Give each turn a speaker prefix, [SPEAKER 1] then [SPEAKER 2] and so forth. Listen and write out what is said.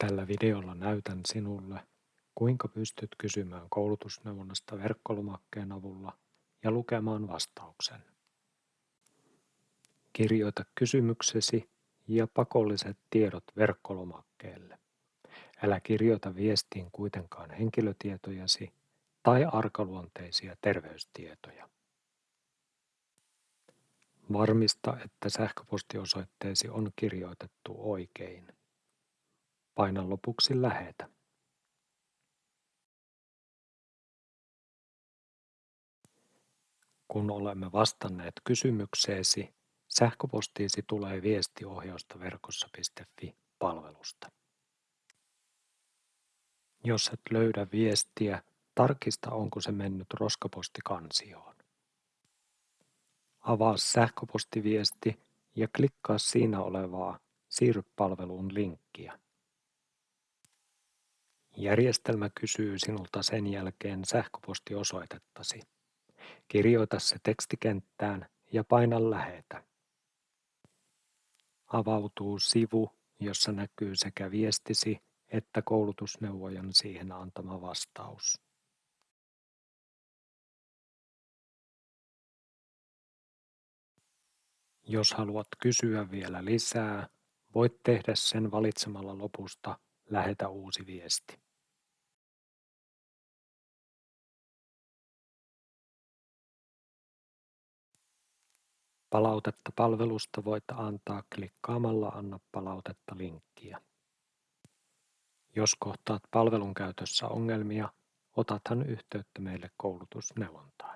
[SPEAKER 1] Tällä videolla näytän sinulle, kuinka pystyt kysymään koulutusneuvonnasta verkkolomakkeen avulla ja lukemaan vastauksen. Kirjoita kysymyksesi ja pakolliset tiedot verkkolomakkeelle. Älä kirjoita viestiin kuitenkaan henkilötietojasi tai arkaluonteisia terveystietoja. Varmista, että sähköpostiosoitteesi on kirjoitettu oikein. Paina lopuksi lähetä. Kun olemme vastanneet kysymykseesi, sähköpostiisi tulee viesti ohjausta verkossa.fi palvelusta. Jos et löydä viestiä, tarkista onko se mennyt roskapostikansioon. Avaa sähköpostiviesti ja klikkaa siinä olevaa Siirry palveluun linkkiä. Järjestelmä kysyy sinulta sen jälkeen sähköpostiosoitettasi. Kirjoita se tekstikenttään ja paina lähetä. Avautuu sivu, jossa näkyy sekä viestisi että koulutusneuvojan siihen antama vastaus. Jos haluat kysyä vielä lisää, voit tehdä sen valitsemalla lopusta Lähetä uusi viesti. Palautetta palvelusta voit antaa klikkaamalla Anna palautetta linkkiä. Jos kohtaat palvelun käytössä ongelmia, otathan yhteyttä meille koulutusneuvontaan.